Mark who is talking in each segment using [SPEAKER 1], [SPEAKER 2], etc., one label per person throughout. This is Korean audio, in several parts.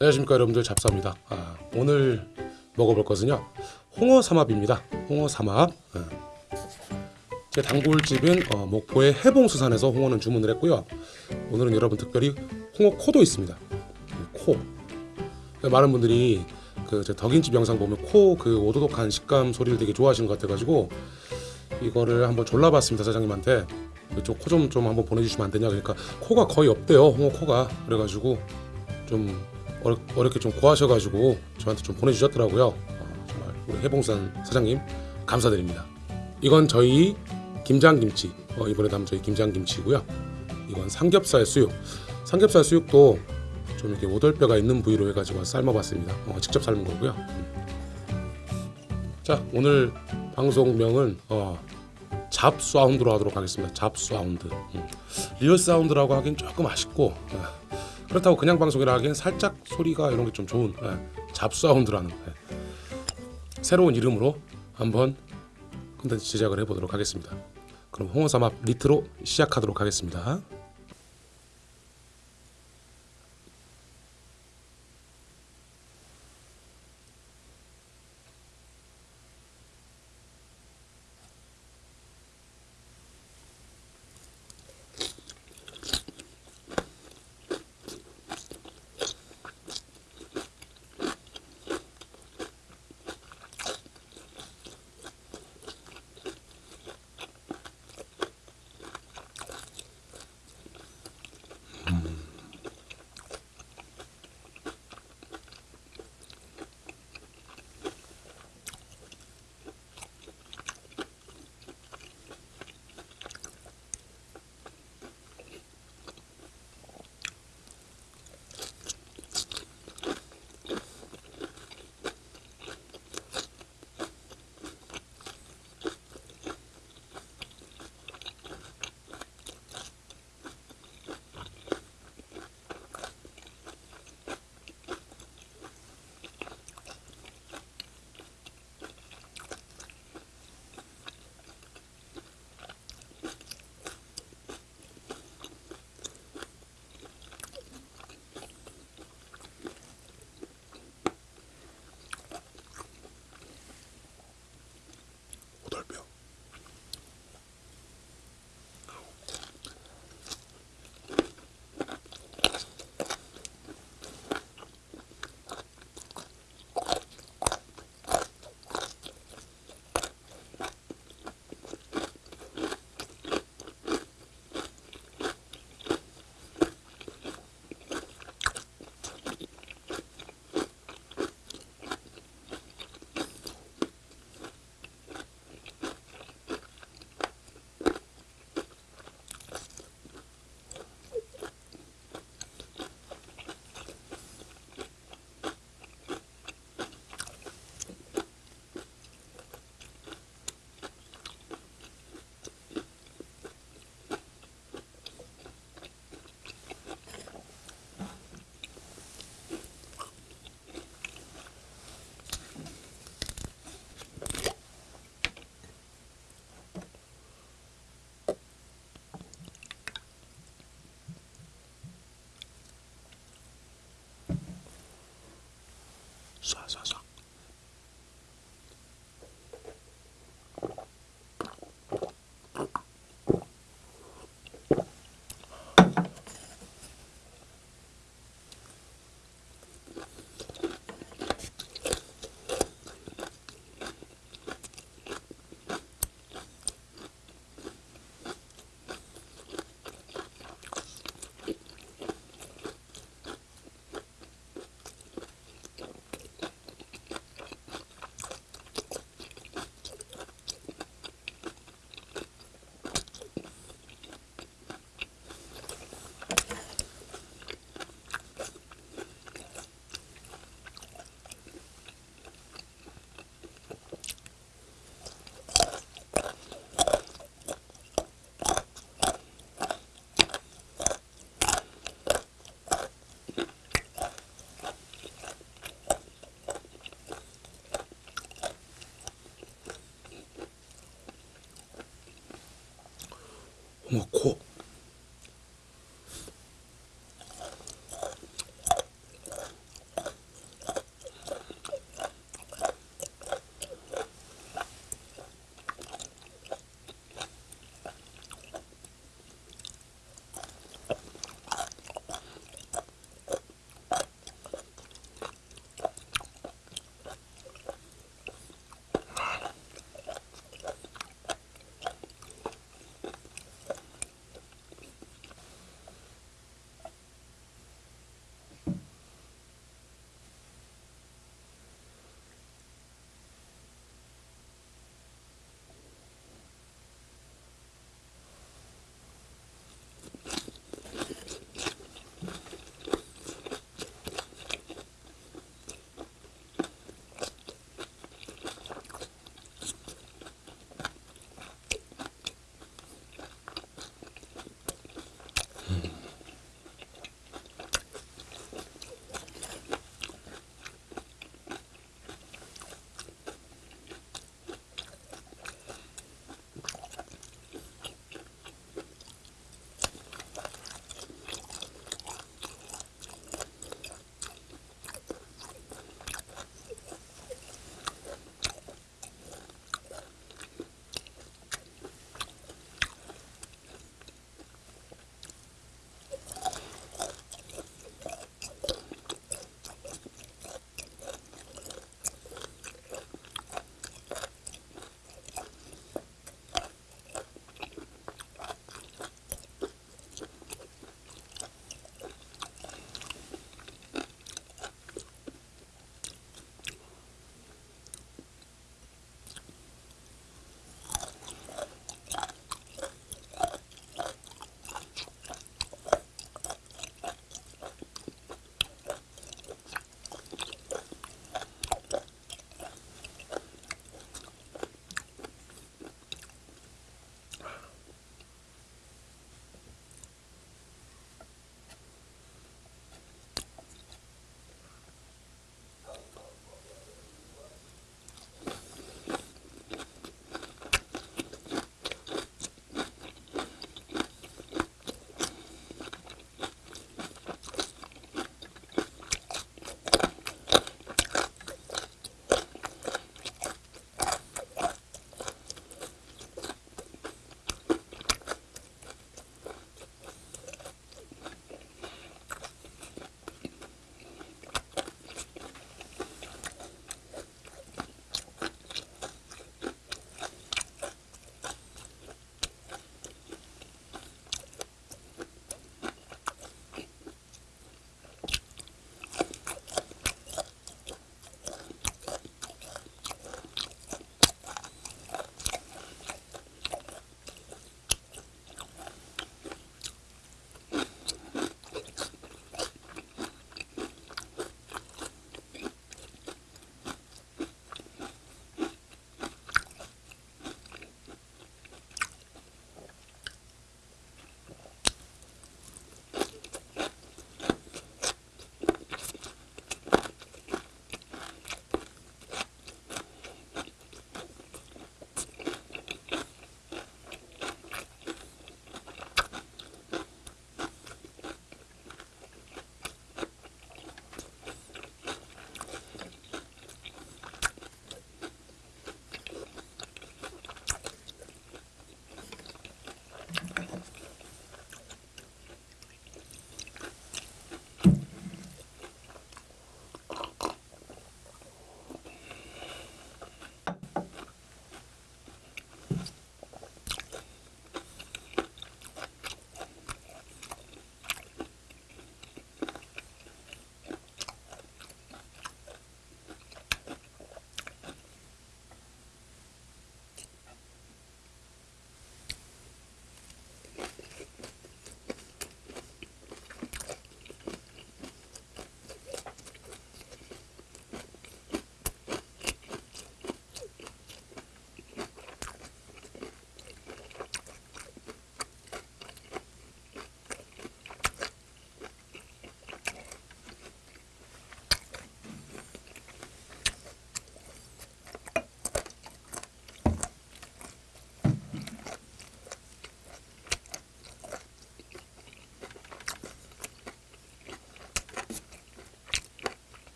[SPEAKER 1] 안녕하십니까 여러분들 잡사입니다. 아, 오늘 먹어볼 것은요 홍어 삼합입니다. 홍어 삼합. 아. 제 단골집인 어, 목포의 해봉수산에서 홍어는 주문을 했고요. 오늘은 여러분 특별히 홍어 코도 있습니다. 코. 많은 분들이 그제 덕인집 영상 보면 코 그 오도독한 식감 소리를 되게 좋아하시는 것 같아가지고 이거를 한번 졸라봤습니다 사장님한테 이쪽 코 좀 좀 한번 보내주시면 안 되냐 그러니까 코가 거의 없대요 홍어 코가 그래가지고 좀 어렵, 어렵게 좀 구하셔가지고 저한테 좀 보내주셨더라고요 어, 정말 우리 해봉산 사장님 감사드립니다 이건 저희 김장김치 어, 이번에 담은 저희 김장김치고요 이건 삼겹살 수육 삼겹살 수육도 좀 이렇게 오돌뼈가 있는 부위로 해가지고 삶아봤습니다 어, 직접 삶은 거고요 자 오늘 방송명은 어, 잡 사운드로 하도록 하겠습니다. 잡 사운드. 음. 리얼 사운드라고 하긴 조금 아쉽고 예. 그렇다고 그냥 방송이라 하기엔 살짝 소리가 이런 게 좀 좋은 예. 잡사운드라는 예. 새로운 이름으로 한번 콘텐츠 제작을 해보도록 하겠습니다. 그럼 홍어삼합 리트로 시작하도록 하겠습니다. 홍어 코.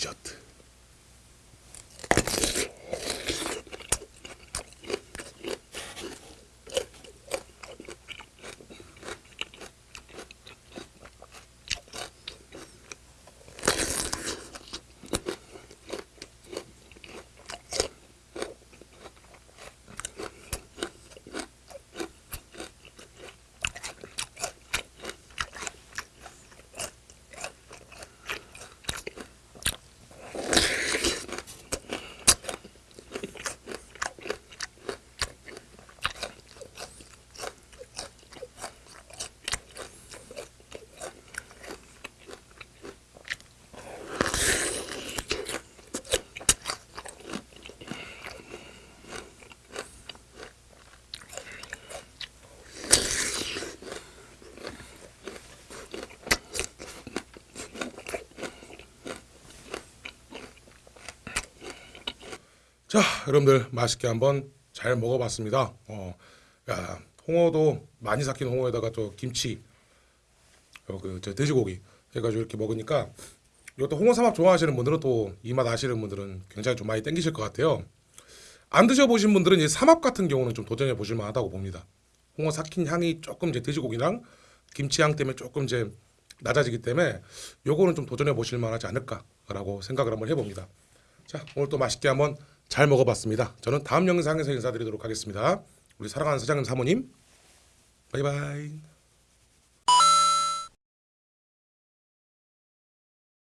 [SPEAKER 1] icattı. 자, 여러분들 맛있게 한번 잘 먹어봤습니다. 어, 야, 홍어도 많이 삭힌 홍어에다가 또 김치, 어, 그 저 돼지고기 해가지고 이렇게 먹으니까 이것도 홍어 삼합 좋아하시는 분들은 또 이 맛 아시는 분들은 굉장히 좀 많이 땡기실 것 같아요. 안 드셔보신 분들은 이 삼합 같은 경우는 좀 도전해 보실 만하다고 봅니다. 홍어 삭힌 향이 조금 이제 돼지고기랑 김치 향 때문에 조금 이제 낮아지기 때문에 요거는 좀 도전해 보실 만하지 않을까라고 생각을 한번 해봅니다. 자 오늘 또 맛있게 한번 잘 먹어봤습니다. 저는 다음 영상에서 인사드리도록 하겠습니다. 우리 사랑하는 사장님 사모님 바이바이.